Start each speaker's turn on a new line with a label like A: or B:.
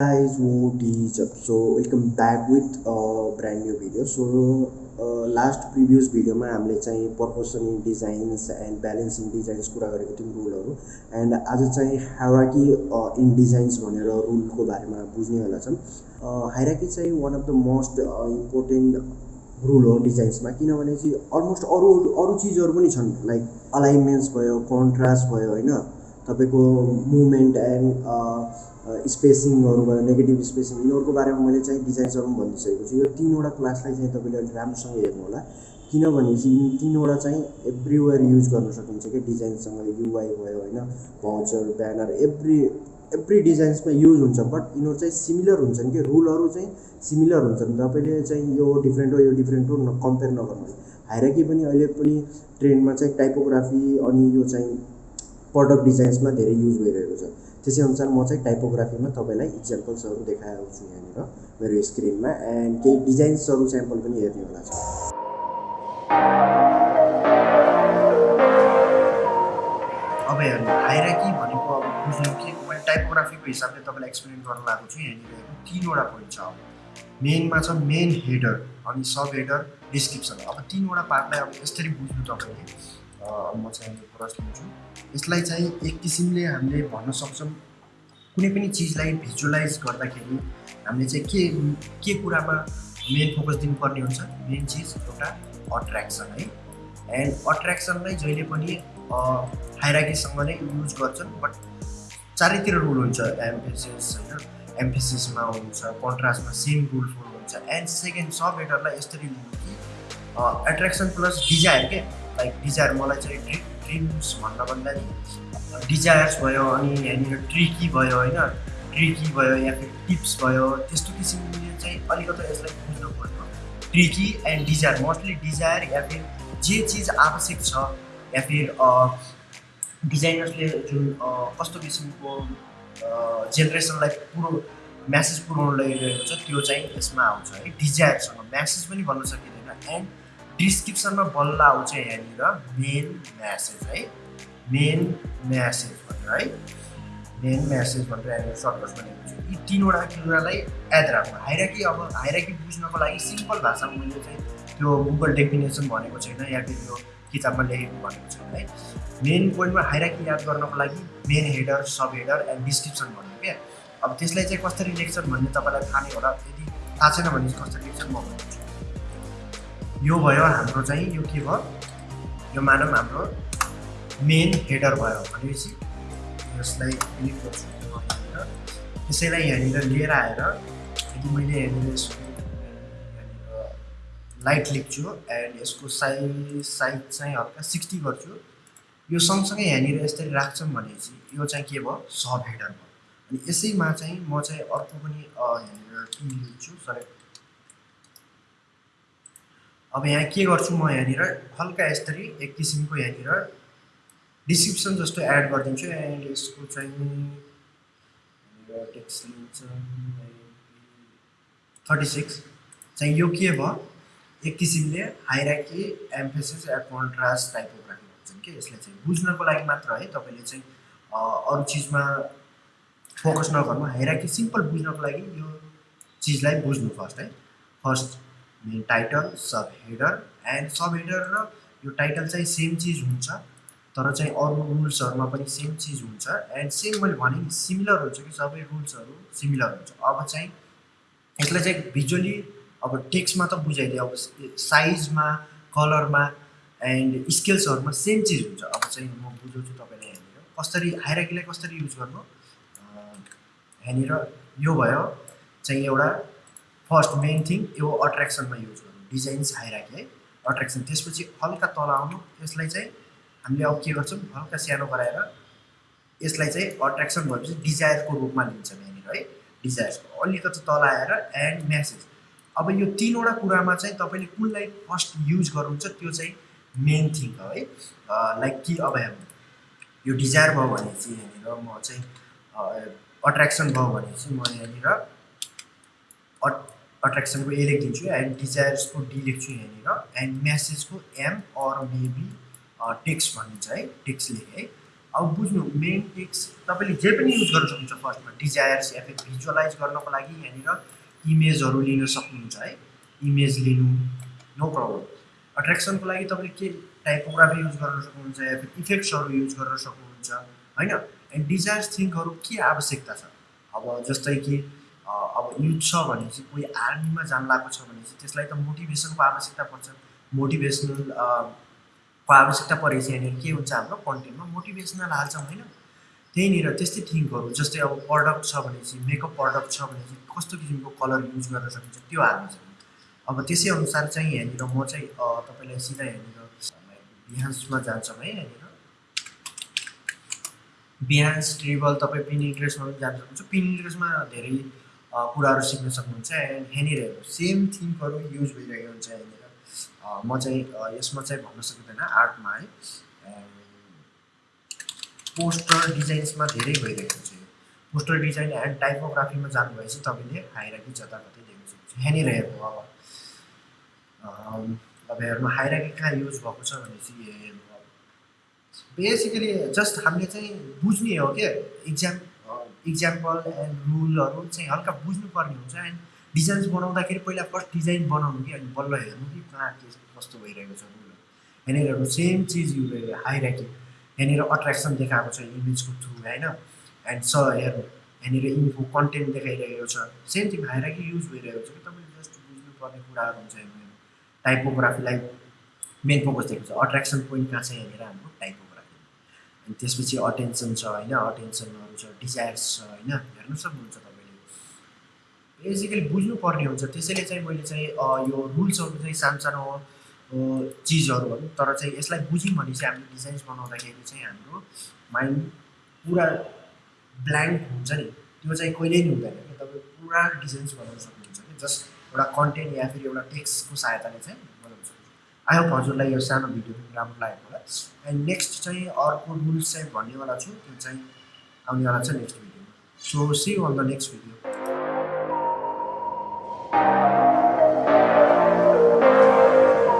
A: guys what is up. Welcome back with a brand new video. So last previous भिडियोमा हामीले चाहिँ पर्पोसनी designs and balancing designs कुरा गरेको थियौँ रुलहरू एन्ड आज चाहिँ हाइराकी इन डिजाइन्स भनेर रुलको बारेमा बुझ्नेवाला छौँ। हाइराकी चाहिँ one of the most important rule हो डिजाइन्समा किनभने चाहिँ अलमोस्ट अरू अरू चिजहरू पनि छन्। लाइक अलाइनमेन्ट्स भयो कन्ट्रास्ट भयो होइन? तपाईँको मुभमेन्ट एन्ड स्पेसिङहरू भयो नेगेटिभ स्पेसिङ यिनीहरूको बारेमा मैले चाहिँ डिजाइन्सहरू पनि भनिदिइसकेको छु। यो तिनवटा क्लासलाई चाहिँ तपाईँले अलिक राम्रोसँग हेर्नु होला किनभने चाहिँ यी तिनवटा चाहिँ एभ्रिवेयर युज गर्न सकिन्छ कि डिजाइनसँग युआई भयो होइन? भाउचर ब्यानर एभ्री एभ्री डिजाइन्समा युज हुन्छ बट यिनीहरू चाहिँ सिमिलर हुन्छन् कि? रुलहरू चाहिँ सिमिलर हुन्छन्। तपाईँले चाहिँ यो डिफ्रेन्ट हो यो डिफ्रेन्ट हो कम्पेयर नगर्नु हाइराकी पनि अहिले पनि ट्रेन्डमा चाहिँ टाइपोग्राफी अनि यो चाहिँ प्रडक्ट डिजाइन्समा धेरै युज भइरहेको छ। त्यसै अनुसार म चाहिँ टाइपोग्राफीमा तपाईँलाई इक्जाम्पल्सहरू देखाउँछु यहाँनिर मेरो स्क्रिनमा एन्ड केही डिजाइन्सहरू स्याम्पल पनि हेर्ने होला छ अब हेर्नु हाइराकी भनेको अब बुझ्नु कि? मैले टाइपोग्राफीको हिसाबले तपाईँलाई एक्सप्लेन गर्न लागेको छु यहाँनिर तिनवटा पोइन्ट छ अब। मेनमा छ मेन हेडर अनि सब हेडर डिस्क्रिप्सन अब तिनवटा पार्टलाई अब यसरी बुझ्नु तपाईँले म चाहिँ प्रश्न लिन्छु यसलाई चाहिँ एक किसिमले हामीले भन्न सक्छौँ। कुनै पनि चिजलाई भिजुलाइज गर्दाखेरि हामीले चाहिँ के के कुरामा मेन फोकस दिनुपर्ने हुन्छ? मेन चिज एउटा अट्र्याक्सन है। एन्ड अट्र्याक्सनलाई जहिले पनि हाइराकीसँग नै युज गर्छन् बट चारैतिर रुल हुन्छ एम्फेसिस होइन? एम्फेसिसमा हुन्छ कन्ट्रास्टमा सेम रुल फुल हुन्छ. एन्ड सेकेन्ड सब हेडरलाई यसरी लिनु कि एट्र्याक्सन प्लस डिजायर के? लाइक डिजायर मलाई चाहिँ ड्रिम ड्रिम्स भन्दाखेरि डिजायर्स भयो अनि यहाँनिर ट्रिकी भयो होइन? ट्रिकी भयो या फिर टिप्स भयो त्यस्तो किसिमले चाहिँ अलिकति यसलाई बुझ्नु पर्यो tricky and desire mostly desire या फिर जे चिज आवश्यक छ या फिर डिजाइनर्सले जुन कस्तो किसिमको जेनेरेसनलाई पुरो म्यासेज पुऱ्याउनु लगिरहेको छ त्यो चाहिँ यसमा आउँछ है। डिजायरसँग म्यासेज पनि भन्न सकिँदैन। एन्ड डिस्क्रिप्सनमा बल्ल आउँछ यहाँनिर मेन म्यासेज है। मेन म्यासेज भनेर है। मेन म्यासेज भनेर यहाँनिर सर्टकट भनेको छु। यी तिनवटा कुरालाई याद राख्नु। हाइराकी अब हाइराकी बुझ्नको लागि सिम्पल भाषामा मैले चाहिँ त्यो गुगल डेफिनेसन भनेको छैन या फिर यो किताबमा लेखेको भनेको छैन है। मेन पोइन्टमा हाइराकी याद गर्नको लागि main header sub header and description भन्यो क्या? अब त्यसलाई चाहिँ कसरी लेख्छन् भन्ने तपाईँलाई थाहा नै होला यदि थाहा छैन भने कसरी लेख्छन् म भन्छु। यो भयो हाम्रो चाहिँ यो के भयो? यो मानौँ हाम्रो मेन हेडर भयो भनेपछि यसलाई त्यसैलाई यहाँनिर लिएर आएर यदि मैले यहाँनिर लाइट लेख्छु एन्ड यसको साइज साइज चाहिँ हल्का सिक्सटी गर्छु। यो सँगसँगै यहाँनिर यसरी राख्छौँ भनेपछि यो चाहिँ के भयो? सब हेडर भयो। अनि यसैमा चाहिँ म चाहिँ अर्को पनि यहाँनिर के लिन्छु सरी अब यहाँ के गर्छु म यहाँनिर? हल्का यसरी एक किसिमको यहाँनिर डिस्क्रिप्सन जस्तो एड गरिदिन्छु एन्ड यसको चाहिँ टेक्स्ट लिन्छ। थर्टी सिक्स चाहिँ यो के भयो? एक किसिमले hierarchy emphasis and contrast typography भन्छन् कि? यसलाई चाहिँ बुझ्नको लागि मात्र है तपाईँले चाहिँ अरू चिजमा फोकस नगर्नु हाइराकी सिम्पल बुझ्नको लागि यो चिजलाई बुझ्नु फर्स्ट है। First main title sub header and sub header र यो टाइटल चाहिँ सेम चिज हुन्छ तर चाहिँ अरू रुल्सहरूमा पनि सेम चिज हुन्छ एन्ड सेम मैले भने सिमिलर हुन्छ कि सबै रुल्सहरू सिमिलर हुन्छ। अब चाहिँ यसलाई चाहिँ भिजुअली अब टेक्स्टमा त बुझाइदियो अब साइजमा कलरमा एन्ड स्केल्सहरूमा सेम चिज हुन्छ। अब चाहिँ म बुझाउँछु तपाईँलाई यहाँनिर। कसरी हाइराकीलाई कसरी युज गर्नु? यहाँनिर यो भयो। चाहिँ एउटा फर्स्ट मेन थिङ यो अट्र्याक्सनमा युज गर्नु। डिजाइन्स हाइराकी है। अट्र्याक्सन त्यसपछि हल्का तल आउनु। यसलाई चाहिँ हामीले अब के गर्छौँ? हल्का सानो गराएर यसलाई चाहिँ अट्र्याक्सन भएपछि डिजायरको रूपमा लिन्छौँ यहाँनिर है। डिजायर्सको अलिकति तल आएर एन्ड म्यासेज अब यो तिनवटा कुरामा चाहिँ तपाईँले कुनलाई फर्स्ट युज गर्नुहुन्छ त्यो चाहिँ मेन थिङ हो है। लाइक कि अब यो डिजायर भयो भने चाहिँ यहाँनिर म चाहिँ अट्र्याक्सन भयो भने चाहिँ म यहाँनिर अट अट्र्याक्सनको ए लेखिदिन्छु एन्ड डिजायर्सको डी लेख्छु यहाँनिर एन्ड म्यासेजको एम अर मेबी टेक्स्ट भनिन्छ है टेक्स्ट लेखेँ है। अब बुझ्नु मेन टेक्स्ट तपाईँले जे पनि युज गर्न सक्नुहुन्छ फर्स्टमा डिजायर्स या फिर भिजुअलाइज गर्नको लागि यहाँनिर इमेजहरू लिन सक्नुहुन्छ है? इमेज लिनु नो प्रब्लम अट्र्याक्सनको लागि तपाईँले के टाइपोग्राफी युज गर्न सक्नुहुन्छ या फिर इफेक्ट्सहरू युज गर्न सक्नुहुन्छ होइन? एन्ड डिजायर्स थिङ्कहरू के आवश्यकता छ? अब जस्तै कि अब युथ छ भने चाहिँ कोही आर्मीमा जान लागेको छ भने चाहिँ त्यसलाई त मोटिभेसनको आवश्यकता पर्छ। मोटिभेसनल को आवश्यकता परे चाहिँ यहाँनिर के हुन्छ हाम्रो कन्टेन्टमा मोटिभेसनल हाल्छौँ होइन? त्यहीँनिर त्यस्तै थिङ्कहरू जस्तै अब प्रडक्ट छ भने चाहिँ मेकअप प्रडक्ट छ भने चाहिँ कस्तो किसिमको कलर युज गर्न सकिन्छ त्यो हाल्नु छ अब त्यसै अनुसार चाहिँ यहाँनिर म चाहिँ तपाईँलाई सिधा यहाँनिर बिहान्समा जान्छौँ है यहाँनिर। बिहान्स ट्रिबल तपाईँ पिन इन्ट्रेस्टमा पनि जान सक्नुहुन्छ। पिन इन्ट्रेस्टमा धेरै कुराहरू सिक्न सक्नुहुन्छ एन्ड यहाँनिर सेम थिङ्कहरू युज भइरहेको हुन्छ यहाँनिर। म चाहिँ यसमा चाहिँ भन्न सकिँदैन आर्टमा है। पोस्टर डिजाइन्समा धेरै भइरहेको छ। पोस्टर डिजाइन एन्ड टाइपोग्राफीमा जानुभएपछि तपाईँले हाइराकी जताततै देख्न सक्नुहुन्छ। यहाँनिर हेर्नु अब अब हेर्नु हाइराकी कहाँ युज भएको छ भने चाहिँ हेर्नु अब। बेसिकली जस्ट हामीले चाहिँ बुझ्ने हो क्या। इक्जाम इक्जाम्पल एन्ड रुलहरू चाहिँ हल्का बुझ्नुपर्ने हुन्छ एन्ड डिजाइन्स बनाउँदाखेरि पहिला फर्स्ट डिजाइन बनाउनु कि अनि बल्ल हेर्नु कि कहाँ के कस्तो भइरहेको छ। रुलहरू यहाँनिर सेम चिज यु हाइराकी यहाँनिर अट्र्याक्सन देखाएको छ इमेजको थ्रु होइन? एन्ड स हेर्नु यहाँनिर इन्फो कन्टेन्ट देखाइरहेको छ। सेम थिङ हाइराकी युज भइरहेको छ कि तपाईँले जस्ट बुझ्नुपर्ने कुराहरू हुन्छ यहाँनिर टाइपोग्राफीलाई मेन फोकस दिएको छ। अट्र्याक्सन पोइन्ट कहाँ छ यहाँनिर हाम्रो? टाइपोग्राफी अनि त्यसपछि अटेन्सन छ होइन? अटेन्सनहरू छ डिजायर्स छ होइन? हेर्नु सक्नुहुन्छ बेसिकली बुझ्नुपर्ने हुन्छ। त्यसैले चाहिँ मैले चाहिँ यो रुल्सहरू चाहिँ सानो सानो चिजहरू भनौँ तर चाहिँ यसलाई बुझ्यौँ भने चाहिँ हामीले डिजाइन्स बनाउँदाखेरि चाहिँ हाम्रो माइन्ड पुरा ब्ल्याङ्क हुन्छ नि। त्यो चाहिँ कहिल्यै नि हुँदैन कि। तपाईँ पुरा डिजाइन्स बनाउन सक्नुहुन्छ कि। जस्ट एउटा कन्टेन्ट या फेरि एउटा टेक्स्टको सहायताले चाहिँ बनाउन सक्नुहुन्छ। आई होप हजुरलाई यो सानो भिडियो पनि राम्रो लागेको होला। एन्ड नेक्स्ट चाहिँ अर्को रुल्स चाहिँ भन्नेवाला छु। त्यो चाहिँ आउनेवाला छ नेक्स्ट भिडियोमा। So see on the next video